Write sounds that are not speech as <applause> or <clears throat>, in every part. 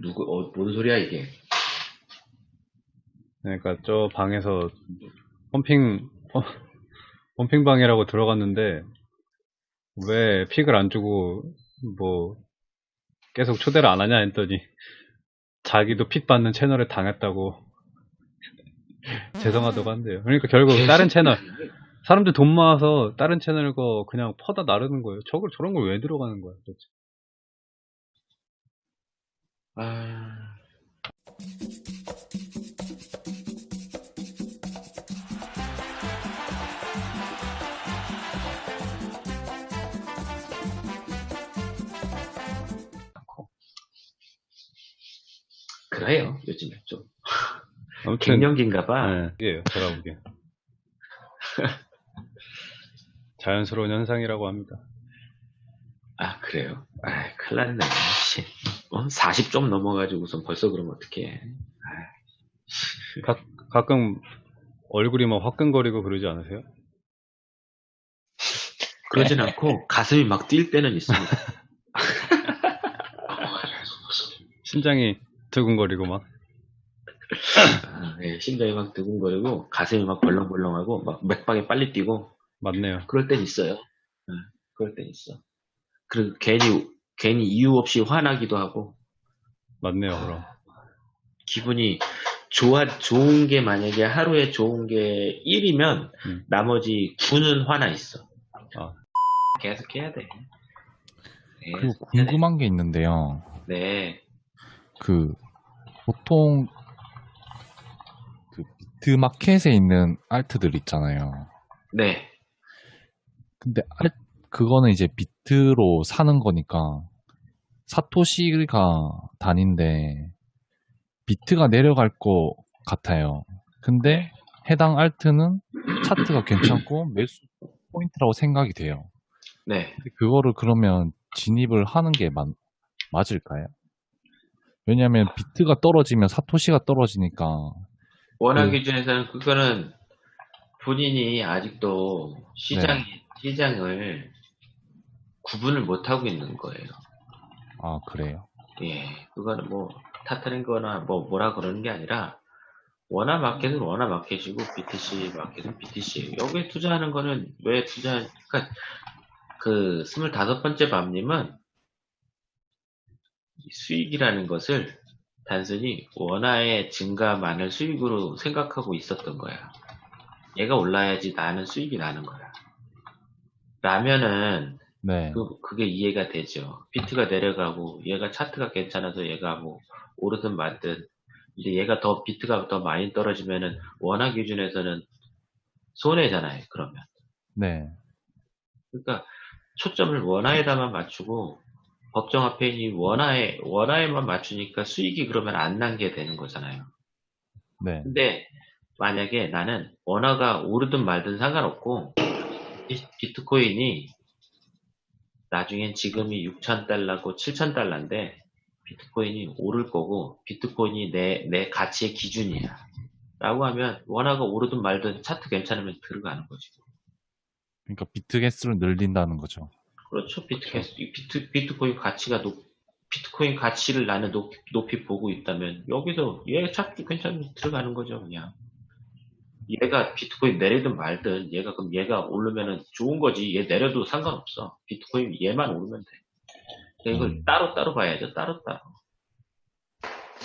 누구, 어, 뭔 소리야, 이게? 그러니까 저 방에서 펌핑 펌- 펌핑 방이라고 들어갔는데 왜 픽을 안 주고 뭐 계속 초대를 안 하냐 했더니 자기도 픽 받는 채널에 당했다고 <laughs> 죄송하다고 한대요. 그러니까 결국 다른 채널 사람들 돈 모아서 다른 채널 거 그냥 퍼다 나르는 거예요. 저걸 저런 걸 왜 들어가는 거야 도대체. 아, 그래요, 요즘에 좀. 아무튼 갱년기인가 봐. 네, 이게요 제가 보기엔 <laughs> 자연스러운 현상이라고 합니다. 아, 그래요? 아, 큰일 났네. 씨. 어? 40좀 넘어가지고선 벌써 그러면 어떡해. 가, 가끔 얼굴이 막 화끈거리고 그러지 않으세요? 그러진 않고 가슴이 막 뛸 때는 있습니다. <laughs> 심장이 두근거리고 막 아, 예, 심장이 막 두근거리고 가슴이 막 벌렁벌렁하고 막 맥박이 빨리 뛰고 맞네요. 그럴 땐 있어요. 예, 그럴 땐 있어. 그리고 괜히 괜히 이유 없이 화나기도 하고 맞네요, 그럼. 기분이 좋아 좋은 게 만약에 하루에 좋은 게 1이면 음. 나머지 9는 화나 있어. 아. 계속 해야 돼. 네, 그리고 해야 돼. 궁금한 게 있는데요. 네. 그 보통 그 비트 마켓에 있는 alt들 있잖아요. 네. 근데 알 그거는 이제 비트로 사는 거니까 사토시가 단인데 비트가 내려갈 것 같아요. 근데 해당 alt는 차트가 괜찮고 매수 포인트라고 생각이 돼요. 네. 그거를 그러면 진입을 하는 게 맞, 맞을까요? 왜냐하면 비트가 떨어지면 사토시가 떨어지니까 원화 그- 기준에서는 그거는 본인이 아직도 시장, 네. 시장을 구분을 못하고 있는 거예요. 아 그래요. 예. 그거는 뭐, 탓하는 거나 뭐, 뭐라 그러는 게 아니라, 원화 마켓은 원화 마켓이고, BTC 마켓은 BTC예요. 여기에 투자하는 거는 왜 투자, 그니까, 그, 25번째 밤님은, 이 수익이라는 것을 단순히 원화의 증가만을 수익으로 생각하고 있었던 거야. 얘가 올라야지 나는 수익이 나는 거야. 라면은 네. 그, 그게 이해가 되죠. 비트가 내려가고 얘가 차트가 괜찮아서 얘가 뭐 오르든 말든 이제 얘가 더 비트가 더 많이 떨어지면은 원화 기준에서는 손해잖아요. 그러면 네. 그러니까 초점을 원화에다만 맞추고 법정 앞에 있는 원화에 원화에만 맞추니까 수익이 그러면 안 난 게 되는 거잖아요. 네. 근데 만약에 나는 원화가 오르든 말든 상관없고 비- 비트코인이 나중엔 지금이 6,000달러고 7,000달러인데 비트코인이 오를 거고 비트코인이 내, 내 가치의 기준이야. 라고 하면 원화가 오르든 말든 차트 괜찮으면 들어가는 거지. 그러니까 비트 개수를 늘린다는 거죠. 그렇죠. 비트코인, 비트, 비트코인 가치가 높, 비트코인 가치를 나는 높, 높이 보고 있다면 여기서 얘 차트 괜찮으면 들어가는 거죠. 그냥. 얘가 비트코인 내리든 말든 얘가 그럼 얘가 오르면은 좋은 거지. 얘 내려도 상관없어. 비트코인 얘만 오르면 돼. 그러니까 이걸 음. 따로 따로 봐야죠. 따로 따로.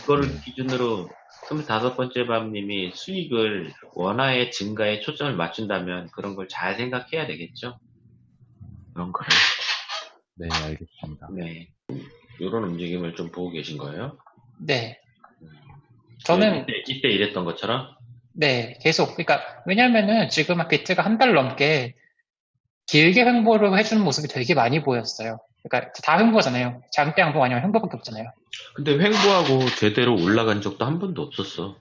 그거를 기준으로 25번째 밤님이 수익을 원화의 증가에 초점을 맞춘다면 그런 걸 잘 생각해야 되겠죠. 그런 거를. 네, 알겠습니다. 네. 이런 움직임을 좀 보고 계신 거예요? 네. 저는 이때, 이때 이랬던 것처럼? 네 계속 그러니까 왜냐면은 지금 비트가 한 달 넘게 길게 횡보를 해주는 모습이 되게 많이 보였어요. 그러니까 다 횡보잖아요. 장대 양봉 아니면 횡보밖에 없잖아요. 근데 횡보하고 제대로 올라간 적도 한 번도 없었어.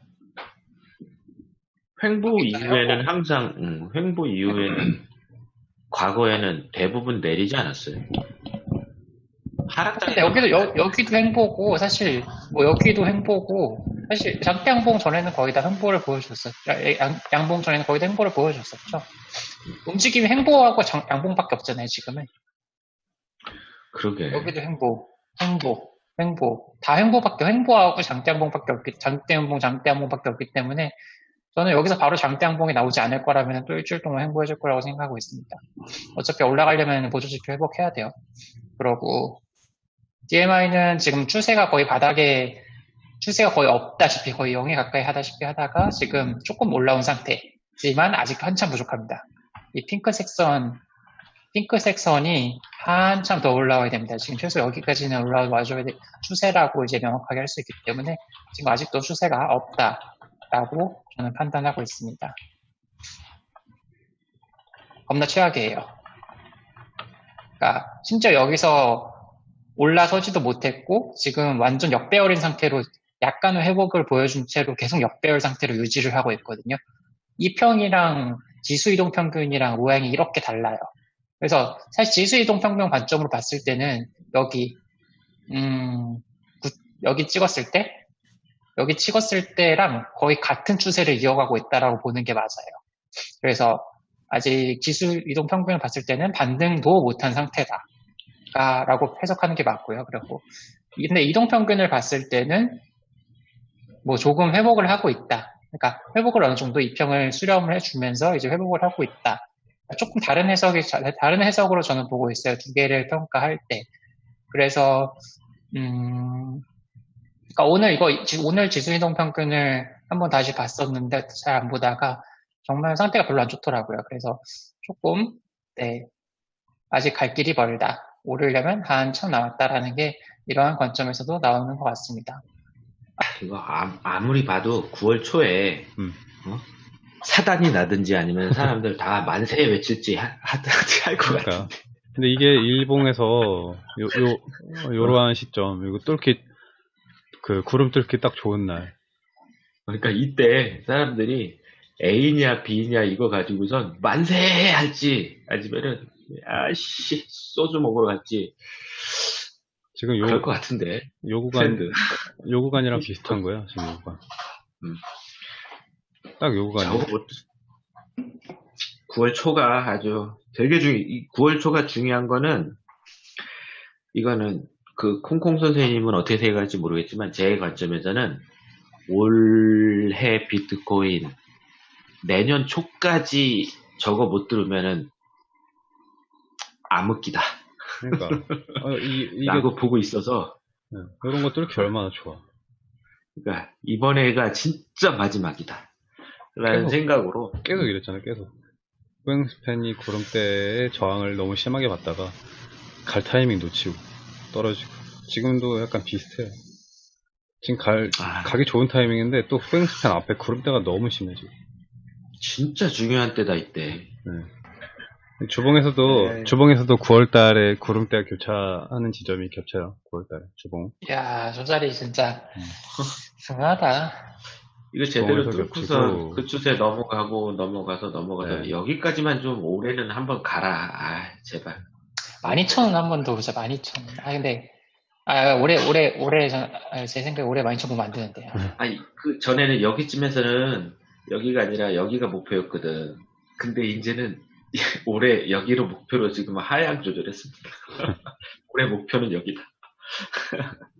횡보. 이후에는 항상, 음, 횡보 이후에는 <clears throat> 과거에는 대부분 내리지 않았어요. 하락장에 근데 여기도 여, 여기도 횡보고 사실 뭐 여기도 횡보고 사실 장대 양봉 전에는 거의 다 횡보를 보여줬었죠. 양, 양봉 전에는 거의 다 횡보를 보여줬었죠. 움직임이 횡보하고 장- 양봉밖에 없잖아요 지금은. 그러게. 여기도 횡보, 횡보. 횡보. 다 횡보밖에, 횡보하고 장대양봉밖에 없기, 장대양봉, 장대양봉밖에 없기 때문에 저는 여기서 바로 장대양봉이 나오지 않을 거라면 또 일주일 동안 횡보해줄 거라고 생각하고 있습니다. 어차피 올라가려면 보조지표 회복해야 돼요. 그러고 DMI는 지금 추세가 거의 바닥에 추세가 거의 없다시피 거의 0에 가까이 하다시피 하다가 지금 조금 올라온 상태지만 아직 한참 부족합니다. 이 핑크색 선 핑크색 선이 한참 더 올라와야 됩니다. 지금 최소 여기까지는 올라와줘야 돼. 추세라고 이제 명확하게 할 수 있기 때문에 지금 아직도 추세가 없다라고 저는 판단하고 있습니다. 겁나 최악이에요. 그러니까 심지어 여기서 올라서지도 못했고 지금 완전 역배열인 상태로 약간의 회복을 보여준 채로 계속 역배열 상태로 유지를 하고 있거든요. 이 평이랑 지수 이동 평균이랑 모양이 이렇게 달라요. 그래서 사실 지수 이동 평균 관점으로 봤을 때는 여기 음, 구- 여기 찍었을 때 여기 찍었을 때랑 거의 같은 추세를 이어가고 있다라고 보는 게 맞아요. 그래서 아직 지수 이동 평균을 봤을 때는 반등도 못한 상태다. 라고 해석하는 게 맞고요. 그리고 근데 이동 평균을 봤을 때는 뭐 조금 회복을 하고 있다. 그러니까 회복을 어느 정도 이평을 수렴을 해주면서 이제 회복을 하고 있다. 조금 다른 해석이 다른 해석으로 저는 보고 있어요. 두 개를 평가할 때. 그래서 음, 그러니까 오늘 이거 지- 오늘 지수 이동 평균을 한번 다시 봤었는데 잘 안 보다가 정말 상태가 별로 안 좋더라고요. 그래서 조금 네 아직 갈 길이 멀다. 오르려면 한 참 남았다라는 게 이러한 관점에서도 나오는 것 같습니다. 이거 아, 아무리 봐도 9월 초에 음. 어? 사단이 나든지 아니면 사람들 다 만세 외칠지 하- 하든지 할 것. 그러니까. 근데 이게 일봉에서 요, 요, 요러한 시점, 이거 뚫기, 그 구름 뚫기 딱 좋은 날. 그러니까 이때 사람들이 A냐 B냐 이거 가지고선 만세 할지 아니면은 아씨 소주 먹으러 갈지 지금 요, 그럴 것 같은데 요 구간, 트렌드. 요 구간이랑 비슷한 거야, 지금 요 구간. 음. 딱 요 구간이야. 저거 뭐 9월 초가 아주 되게 중요. 이 9월 초가 중요한 거는 이거는 그 콩콩 선생님은 어떻게 생각할지 모르겠지만 제 관점에서는 올해 비트코인 내년 초까지 저거 못 들으면은 암흑기다. 그러니까. <laughs> 어, 이, 이게, 라고 보고 있어서 네, 이런 거 뚫기 얼마나 좋아. 그러니까 이번에가 진짜 마지막이다. 라는 계속- 생각으로 계속 이랬잖아, 계속. 스팬이 구름대의 저항을 너무 심하게 받다가 갈 타이밍 놓치고 떨어지고. 지금도 약간 비슷해요. 지금 갈, 아, 가기 좋은 타이밍인데 또 후행스팬 앞에 구름대가 너무 심해 지금. 진짜 중요한 때다 이때. 주봉에서도 네. 주봉에서도 9월달에 구름대가 교차하는 지점이 겹쳐요. 9월달에 주봉. 이야, 저 자리 진짜 음. 승하다. 이거 제대로 뚫고서. 그 추세 넘어가고 넘어가서 넘어가서 네. 여기까지만 좀 올해는 한번 가라. 아 제발. 12,000원 한번 더 보자, 12,000원. 아, 근데, 아, 올해, 올해, 올해, 전- 아, 제 생각에 올해 12,000원 보면 안 되는데요. 아니 그 전에는 여기쯤에서는 여기가 아니라 여기가 목표였거든. 근데 이제는 <laughs> 올해 여기로 목표로 지금 하향 조절했습니다. <laughs> 올해 목표는 여기다. <laughs>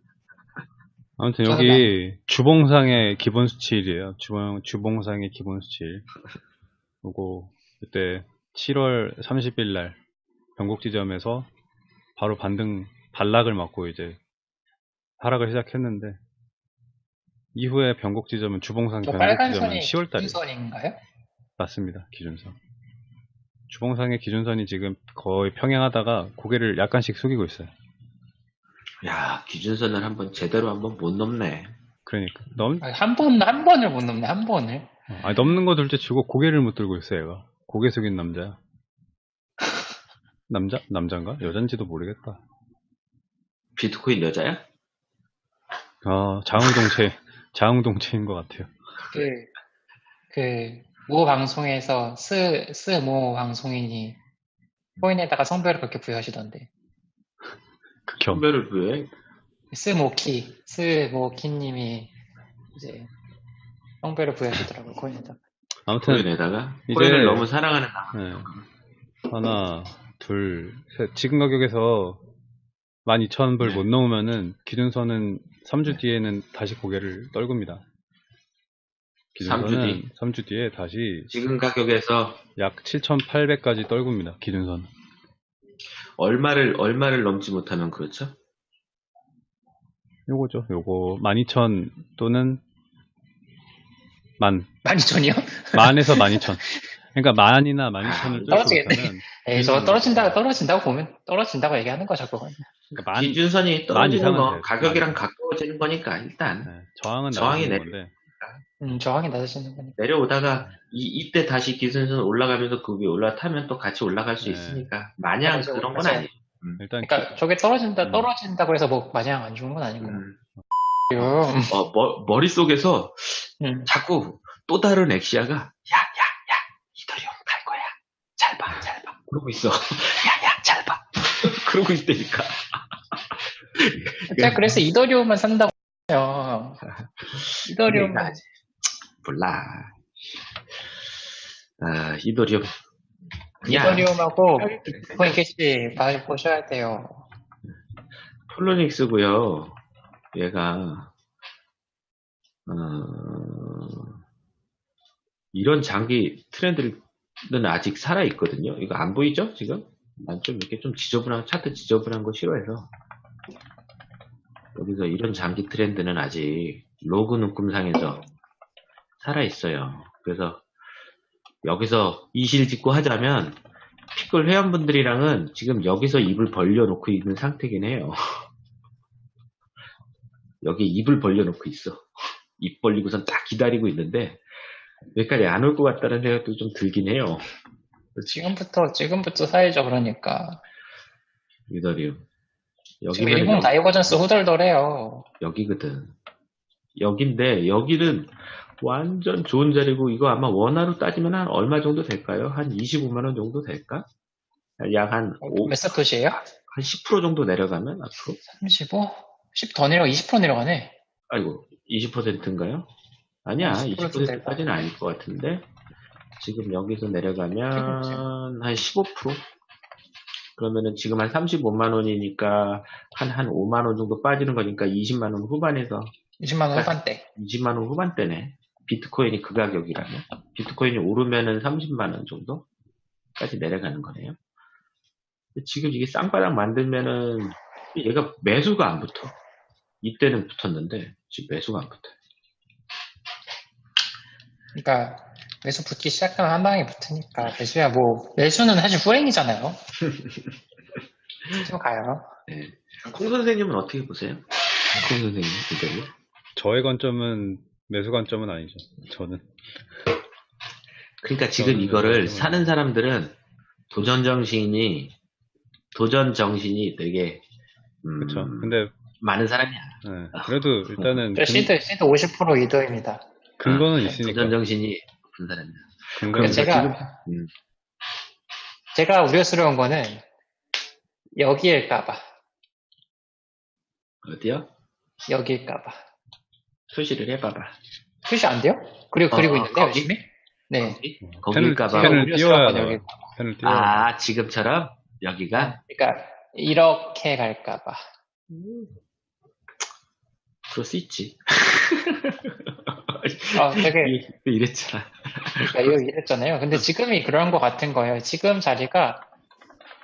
아무튼 여기 주봉상의 기본 수치일이에요. 주봉 주봉상의 기본 수치일. 그리고 그때 7월 30일 날 변곡 지점에서 바로 반등 반락을 맞고 이제 하락을 시작했는데 이후에 변곡 지점은 주봉상 저 변곡 지점은 선이 10월 달에 기준선인가요? 맞습니다. 기준선. 주봉상의 기준선이 지금 거의 평행하다가 고개를 약간씩 숙이고 있어요. 야 기준선을 한번 제대로 한번 못 넘네. 그러니까 넘 아, 한 번, 한 번을 못 넘네, 한 번을. 아니, 넘는 거 둘째 치고 고개를 못 들고 있어 얘가. 고개 숙인 남자야. <laughs> 남자? 남잔가? 여잔지도 모르겠다. 비트코인 여자야? 아 자웅동체 자웅동체인 것 같아요. 그, 그, 모 방송에서 스, 스모 방송인이 코인에다가 성별을 그렇게 부여하시던데. 극혐. 성별을 부여해? 스모키, 스모키님이 이제 성별을 부여하시더라고요, 코인에다가. 아무튼 코인에다가 코인을 너무 사랑하는 나. 네. 하나, 둘, 셋. 지금 가격에서 12,000불 네. 못 넘으면은 기준선은 3주 뒤에는 다시 고개를 떨굽니다. 삼주 뒤? 기준선은 3주 뒤에 다시 지금 가격에서 약 7,800까지 떨굽니다. 기준선. 얼마를 얼마를 넘지 못하면 그렇죠? 요거죠. 요거 12,000 또는 만. 12,000이요? 만에서 <laughs> 12,000. 그러니까 만이나 12,000을 뚫지 떨어지겠네. 에이, 저거 떨어진다, 떨어진다고 보면, 떨어진다고 얘기하는 거죠, 그건. 그러니까 만 기준선이 만 떨어지는 거. 가격이랑 만. 가까워지는 거니까 일단 네, 저항은 저항이 건데 음, 저항이 낮아지는 거니까. 내려오다가 이, 이때 다시 기준선 올라가면서 그 위에 올라타면 또 같이 올라갈 수 네. 있으니까 마냥. 그런 건. 아니에요. 일단 그러니까 저게 떨어진다, 음. 떨어진다고 해서 뭐 마냥 안 좋은 건 아니고요. 음. 음. 어, 머, 머릿속에서 음. 자꾸 또 다른 엑시아가 야, 야, 야, 이더리움 갈 거야. 잘 봐, 잘 봐. 그러고 있어. <laughs> 야, 야, 잘 봐. <laughs> 그러고 있다니까. 제가 그래서 이더리움만 산다고 해요. <laughs> 이더리움. 그러니까 몰라. 아, 이더리움. 이더리움하고 비트코인 캐시 봐- 보셔야 돼요. 폴로닉스고요. 얘가 어, 이런 장기 트렌드는 아직 살아 있거든요. 이거 안 보이죠? 지금? 난 좀 이렇게 좀 지저분한 차트 지저분한 거 싫어해서 여기서 이런 장기 트렌드는 아직 로그 눈금상에서 살아 있어요. 그래서 여기서 이실 짓고 하자면 피클 회원분들이랑은 지금 여기서 입을 벌려놓고 있는 상태긴 해요. <laughs> 여기 입을 벌려놓고 있어. <laughs> 입 벌리고선 딱 기다리고 있는데 여기까지 안 올 것 같다는 생각도 좀 들긴 해요. 지금부터, 지금부터 사야죠, 그러니까. 이더리움. 지금 여기는 일봉 divergence 후덜덜해요. 여기거든. 여긴데 여기는 완전 좋은 자리고 이거 아마 원화로 따지면 한 얼마 정도 될까요? 한 25만 원 정도 될까? 약 한 몇 사토시에요? 한 10% 정도 내려가면 앞으로 35? 10 더 내려가, 20% 내려가네. 아이고 20%인가요? 아니야 20% 20%까지는 아닐 것 같은데 지금 여기서 내려가면 한 15% 그러면은 지금 한 35만 원이니까 한 한 5만 원 정도 빠지는 거니까 20만 원 후반에서 20만 원 후반대. 20만 원 후반대네 비트코인이 그 가격이라면 비트코인이 오르면은 30만 원 정도까지 내려가는 거네요. 지금 이게 쌍바닥 만들면은 얘가 매수가 안 붙어. 이때는 붙었는데 지금 매수가 안 붙어. 그러니까, 매수 붙기 시작하면 한 방에 붙으니까. 매수야, 뭐, 매수는 사실 후행이잖아요. 좀 가요. 네. 콩 선생님은 어떻게 보세요? 콩 선생님 이대로? 저의 관점은 매수 관점은 아니죠. 저는 그러니까 지금 저는 이거를 사는 사람들은 도전 정신이 도전 정신이 되게 음, 그렇죠. 근데 많은 사람이야. 네, 그래도 일단은 저 근, 시드, 시드 50% 이더입니다. 근거는 아, 있으니까 도전 정신이 높은 사람이야. 근거는 그러니까 제가, 음. 제가 우려스러운 거는, 여기일까봐. 어디요? 여기일까봐. 표시를 해봐봐. 표시 안 돼요? 그리고, 그리고 어, 있는데, 거기? 열심히? 네. 거기? 펜을- 거기일까봐. 펜을 띄워야. 여기. 펜을 띄워. 아, 지금처럼 여기가 그러니까, 이렇게 갈까봐. 그럴 수 있지. 어, 되게, 이- 이랬잖아. 그러니까 이거 이랬잖아요. 근데 지금이 그런 것 같은 거예요. 지금 자리가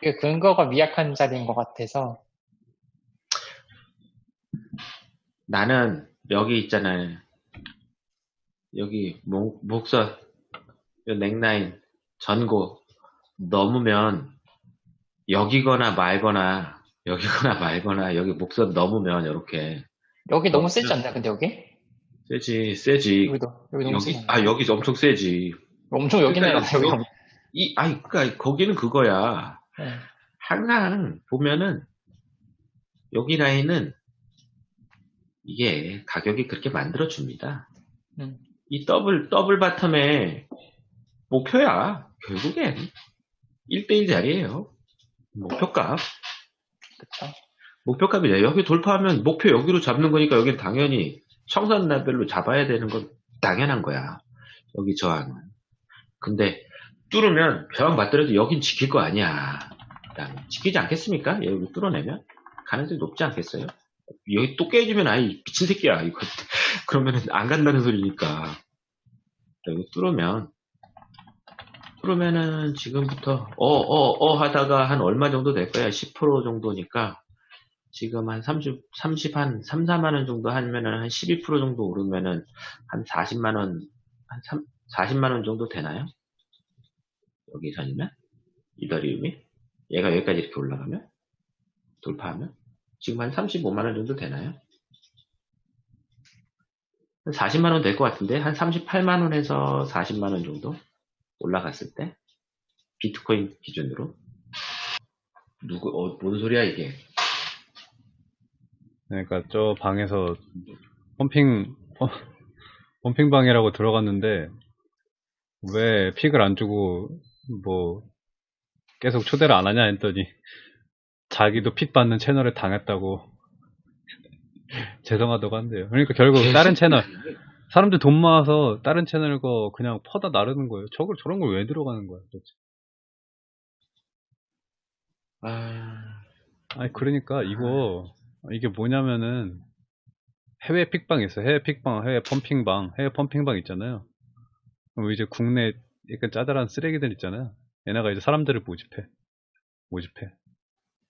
그 근거가 미약한 자리인 것 같아서 나는 여기 있잖아요. 여기 목, 목선, 요 넥라인, 전고 넘으면 여기거나 말거나 여기거나 <laughs> 말거나 여기 목선 넘으면 이렇게 여기 너무 세지 않나요? 근데 여기? 세지 세지 여기도 여기 너무 여기 세지 아? 여기 엄청 세지 엄청 여기는 그러니까 여기 이 아니 그니까 거기는 그거야 네. 항상 보면은 여기 라인은 이게 가격이 그렇게 만들어 줍니다. 음. 이 double double bottom의 목표야 결국엔 1대1 자리예요. 목표값 그쵸? 목표값이죠. 여기 돌파하면 목표 여기로 잡는 거니까 여기는 당연히 청산 라벨로 잡아야 되는 건 당연한 거야. 여기 저항은. 근데 뚫으면 벼랑 맞더라도 여긴 지킬 거 아니야. 지키지 않겠습니까? 여기 뚫어내면 가능성이 높지 않겠어요? 여기 또 깨지면 아이 미친 새끼야 이거 <laughs> 그러면은 안 간다는 소리니까 여기 뚫으면 뚫으면은 지금부터 어어 어 하다가 한 얼마 정도 될 거야 10% 정도니까 지금 한 30, 30, 한 3, 4만 원 정도 하면은 한 12% 정도 오르면은 한 40만 원, 한 3, 40만 원 정도 되나요? 여기 선이면? 이더리움이? 얘가 여기까지 이렇게 올라가면? 돌파하면? 지금 한 35만 원 정도 되나요? 한 40만 원 될 것 같은데 한 38만 원에서 40만 원 정도 올라갔을 때 비트코인 기준으로 누구 어, 뭔 소리야 이게 그러니까 저 방에서 펌핑 어, 펌핑 방이라고 들어갔는데 왜 픽을 안 주고 뭐 계속 초대를 안 하냐 했더니 자기도 픽 받는 채널에 당했다고 <laughs> 죄송하다고 한대요. 그러니까 결국 다른 채널 사람들 돈 모아서 다른 채널 거 그냥 퍼다 나르는 거예요. 저걸 저런 걸 왜 들어가는 거야 도대체. 아 아니 그러니까 이거 이게 뭐냐면은 해외 픽방 있어요. 해외 픽방, 해외 펌핑방, 해외 펌핑방 있잖아요. 그럼 이제 국내 약간 짜잘한 쓰레기들 있잖아요. 얘네가 이제 사람들을 모집해. 모집해.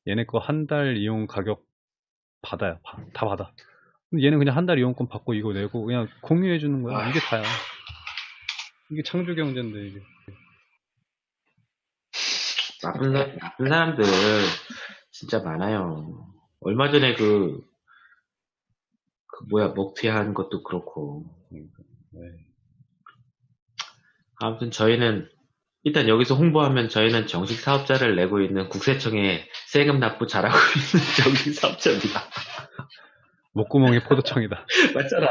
얘네 거 한 달 이용 가격 받아요. 바- 다 받아. 얘는 그냥 한 달 이용권 받고 이거 내고 그냥 공유해 주는 거야. 이게 다야. 이게 창조 경제인데 이게. 나쁜, 사, 나쁜 사람들 진짜 많아요. 얼마 전에 그, 그 뭐야, 먹튀한 것도 그렇고. 네. 아무튼 저희는, 일단 여기서 홍보하면 저희는 정식 사업자를 내고 있는 국세청에 세금 납부 잘하고 <laughs> 있는 정식 사업자입니다. <laughs> 목구멍이 포도청이다. <laughs> 맞잖아.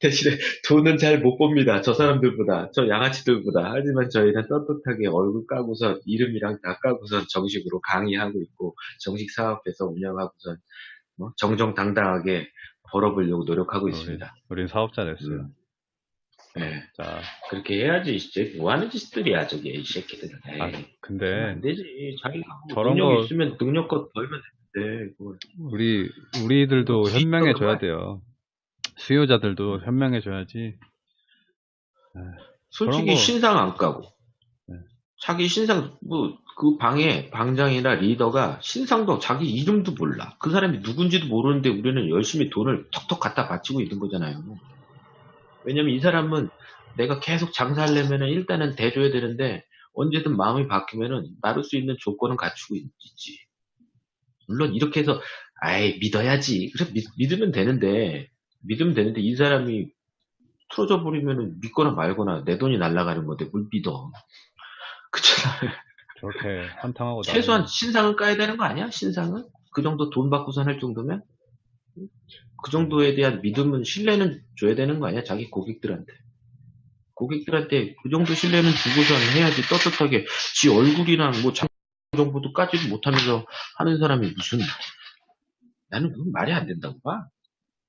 대신에 돈은 잘 못 봅니다. 저 사람들보다, 저 양아치들보다. 하지만 저희는 떳떳하게 얼굴 까고서 이름이랑 다 까고선 정식으로 강의하고 있고, 정식 사업에서 운영하고선 뭐 정정당당하게 벌어보려고 노력하고 있습니다. 우린 사업자 됐어요. 음. 네, 자, 그렇게 해야지. 이제 뭐 하는 짓들이야, 저게, 이 새끼들은. 에이, 아, 근데 안 되지. 자기가 뭐 저런 능력 거- 있으면 능력껏 벌면 되는데, 그걸. 우리 우리들도 뭐 현명해 줘야 말- 돼요. 수요자들도 현명해 줘야지. 솔직히 그런 거- 신상 안 까고 네. 자기 신상 뭐 그 방에 방장이나 리더가 신상도 자기 이름도 몰라 그 사람이 누군지도 모르는데 우리는 열심히 돈을 턱턱 갖다 바치고 있는 거잖아요 왜냐면 이 사람은 내가 계속 장사하려면은 일단은 대줘야 되는데 언제든 마음이 바뀌면은 나를 수 있는 조건은 갖추고 있- 있지 물론 이렇게 해서 아이 믿어야지 그래 믿, 믿으면 되는데 믿으면 되는데 이 사람이 틀어져 버리면은 믿거나 말거나 내 돈이 날아가는 건데 뭘 믿어. <laughs> 그렇잖아. 저렇게 한탕하고 최소한 신상은 까야 되는 거 아니야? 신상은? 그 정도 돈 받고선 할 정도면? 그 정도에 대한 믿음은, 신뢰는 줘야 되는 거 아니야? 자기 고객들한테. 고객들한테 그 정도 신뢰는 주고선 해야지 떳떳하게 지 얼굴이랑 뭐 장 정보도 까지도 못하면서 하는 사람이 무슨, 나는 그건 말이 안 된다고 봐.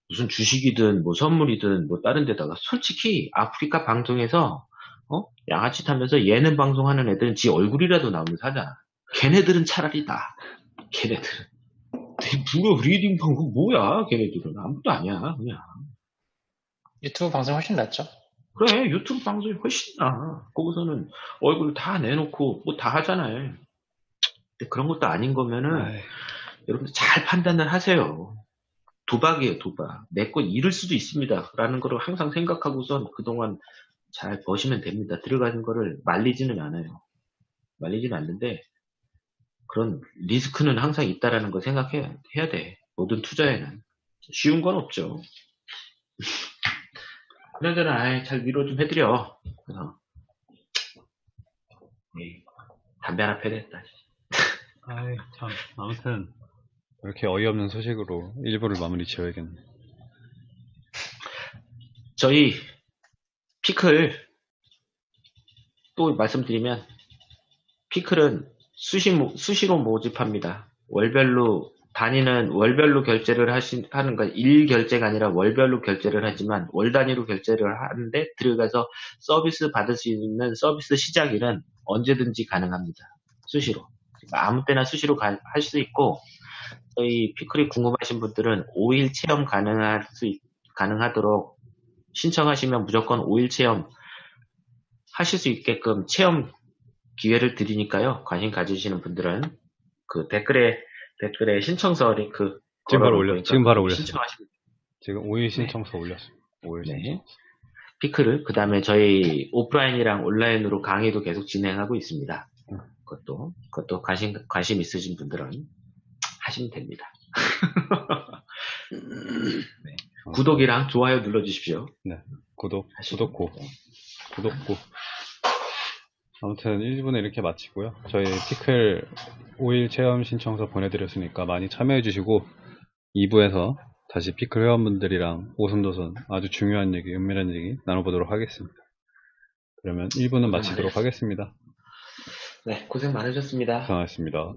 무슨 주식이든 뭐 선물이든 뭐 다른 데다가 솔직히 아프리카 방송에서 어? 양아치 타면서 예능 방송하는 애들은 지 얼굴이라도 나오면 사잖아. 걔네들은 차라리 나. 걔네들은. 누가 리딩 방송 뭐야? 걔네들은 아무것도 아니야. 그냥. 유튜브 방송 훨씬 낫죠. 그래 유튜브 방송이 훨씬 나. 거기서는 얼굴 다 내놓고 뭐 다 하잖아요. 근데 그런 것도 아닌 거면은 아이, 여러분들 잘 판단을 하세요. 도박이에요, 도박. 내거 잃을 수도 있습니다. 라는 거를 항상 생각하고선 그동안 잘 버시면 됩니다. 들어가는 거를 말리지는 않아요. 말리지는 않는데, 그런 리스크는 항상 있다라는 거 생각해야 해야 돼. 모든 투자에는. 쉬운 건 없죠. <laughs> 그나저나, 아이, 잘 위로 좀 해드려. 그래서, 에이, 담배 하나 펴야겠다. <laughs> 아이, 참. 아무튼 이렇게 어이없는 소식으로 일부를 마무리 지어야겠네. 저희 피클 또 말씀드리면 피클은 수시 모- 수시로 모집합니다. 월별로 단위는 월별로 결제를 하신 하는 거일 결제가 아니라 월별로 결제를 하지만 월 단위로 결제를 하는데 들어가서 서비스 받을 수 있는 서비스 시작일은 언제든지 가능합니다. 수시로 아무 때나 수시로 할 수 있고 저희 피클이 궁금하신 분들은 5일 체험 가능할 수, 있- 가능하도록 신청하시면 무조건 5일 체험 하실 수 있게끔 체험 기회를 드리니까요. 관심 가지시는 분들은 그 댓글에, 댓글에 신청서 링크 지금 바로 올려- 지금 바로 올렸어요. 신청하시면 지금 5일 신청서 올렸어요. 5일 네. 신청서. 피크를 그 다음에 저희 오프라인이랑 온라인으로 강의도 계속 진행하고 있습니다. 음. 그것도 그것도 관심 관심 있으신 분들은 하시면 됩니다. <laughs> 네. 구독이랑 좋아요 눌러주십시오. 구독, 하시면 구독고. 구독고. 아무튼 1부는 이렇게 마치고요. 저희 피클 5일 체험 신청서 보내드렸으니까 많이 참여해주시고 2부에서 다시 피클 회원분들이랑 오순도순 아주 중요한 얘기, 은밀한 얘기 나눠보도록 하겠습니다. 그러면 1부는 마치도록 하겠습니다. 네, 고생 많으셨습니다. 고생하셨습니다.